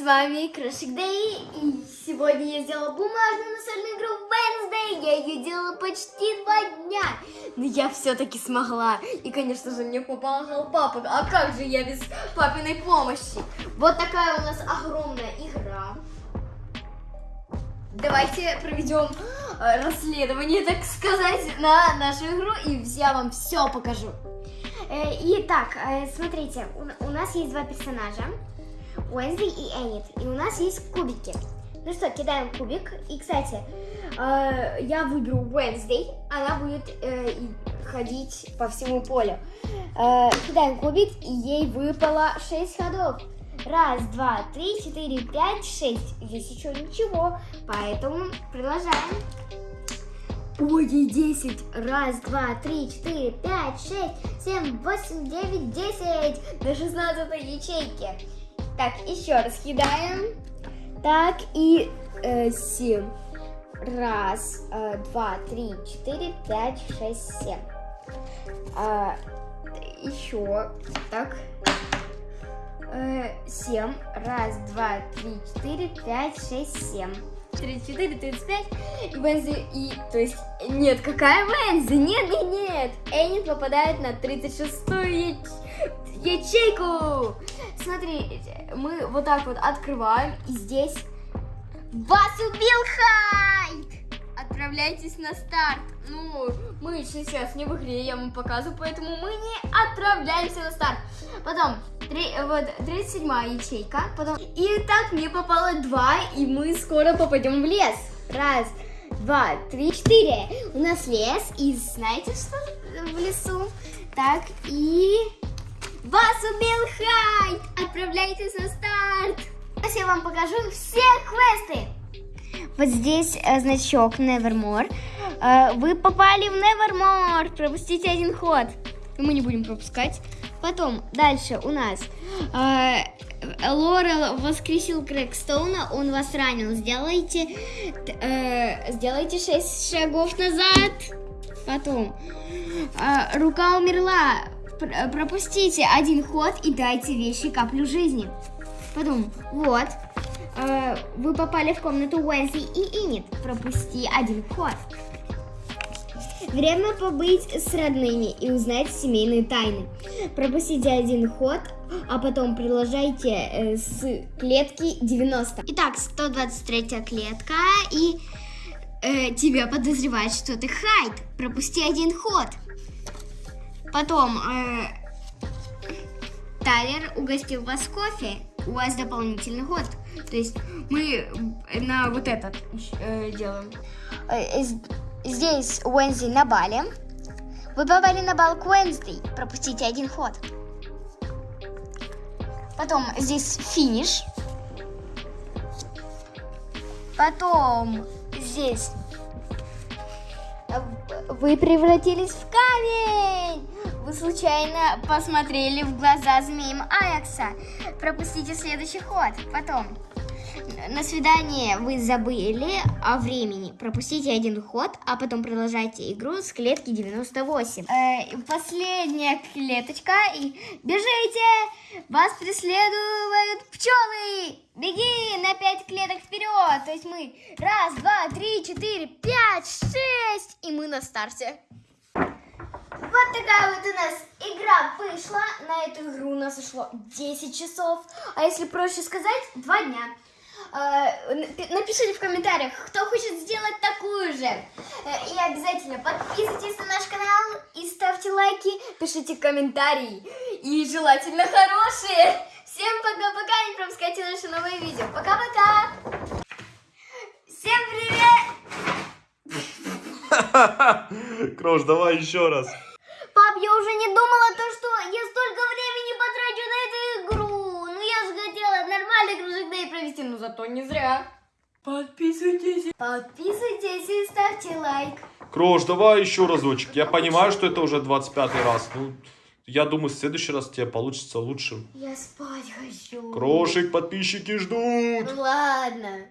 с вами Крошик Дэй, и сегодня я сделала бумажную настольную игру Wednesday, я ее делала почти два дня, но я все-таки смогла, и, конечно же, мне помогал папа, а как же я без папиной помощи? Вот такая у нас огромная игра. Давайте проведем э, расследование, так сказать, на нашу игру, и я вам все покажу. Э, Итак, э, смотрите, у, у нас есть два персонажа. Уэнсди и Энит. И у нас есть кубики. Ну что, кидаем кубик. И, кстати, э, я выберу Уэнсди. Она будет э, ходить по всему полю. Э, кидаем кубик, и ей выпало 6 ходов. Раз, два, три, четыре, пять, шесть. Здесь еще ничего, поэтому продолжаем. Ой, ей 10. Раз, два, три, четыре, пять, шесть, семь, восемь, девять, десять. До 16 ячейки. Так, еще раз кидаем. Так, и э, 7. Раз, э, два, три, четыре, пять, шесть, семь. А, еще. Так. Э, 7. Раз, два, три, четыре, пять, шесть, семь. 34, 35 и Вензи, и, то есть, нет, какая Вензи? Нет, нет, нет, Энни попадает на 36-ю ячейку. Смотрите, мы вот так вот открываем, и здесь вас убил Хайд! Отправляйтесь на старт. Ну, мы сейчас не в игре, я вам показываю, поэтому мы не отправляемся на старт. Потом, три, вот, 37 ячейка. Потом, и так мне попало 2, и мы скоро попадем в лес. Раз, два, три, четыре. У нас лес, и знаете, что в лесу? Так, и... Вас убил Хайд! Отправляйтесь на старт! Сейчас я вам покажу все квесты. Вот здесь э, значок Nevermore. Э, вы попали в Nevermore. Пропустите один ход. Мы не будем пропускать. Потом, дальше у нас. Э, Лорел воскресил Крэкстоуна. Он вас ранил. Сделайте, э, сделайте 6 шагов назад. Потом. Э, рука умерла. Пр- пропустите один ход и дайте вещи каплю жизни. Потом, вот, э, вы попали в комнату Уэнси и Инит. Пропусти один ход. Время побыть с родными и узнать семейные тайны. Пропустите один ход, а потом продолжайте э, с клетки 90. Итак, 123 клетка и э, тебя подозревают, что ты Хайд. Пропусти один ход. Потом э, Тайлер угостил вас кофе. У вас дополнительный ход. То есть мы на вот этот э, делаем. Э, Здесь Уэнзи на бале. Вы попали на бал к Уэнсдей. Пропустите один ход. Потом здесь финиш. Потом здесь вы превратились в камень. Случайно посмотрели в глаза змеям Аякса. Пропустите следующий ход. Потом на свидание вы забыли о времени. Пропустите один ход, а потом продолжайте игру с клетки 98. Э, последняя клеточка. И бежите! Вас преследуют пчелы! Беги на 5 клеток вперед! То есть мы раз, два, три, четыре, пять, шесть, и мы на старте. Такая вот у нас игра вышла. На эту игру у нас ушло 10 часов. А если проще сказать, 2 дня. Э, напишите в комментариях, кто хочет сделать такую же. Э, и обязательно подписывайтесь на наш канал и ставьте лайки, пишите комментарии. И желательно хорошие. Всем пока-пока, не пропускайте наши новые видео. Пока-пока. Всем привет. Крош, давай еще раз. Пап, я уже не думала то, что я столько времени потрачу на эту игру. Ну я же хотела нормальный провести, но зато не зря. Подписывайтесь. Подписывайтесь и ставьте лайк. Крош, давай еще разочек. Я понимаю, что это уже 25 раз. Ну, я думаю, в следующий раз тебе получится лучше. Я спать хочу. Крошик, подписчики ждут. Ладно.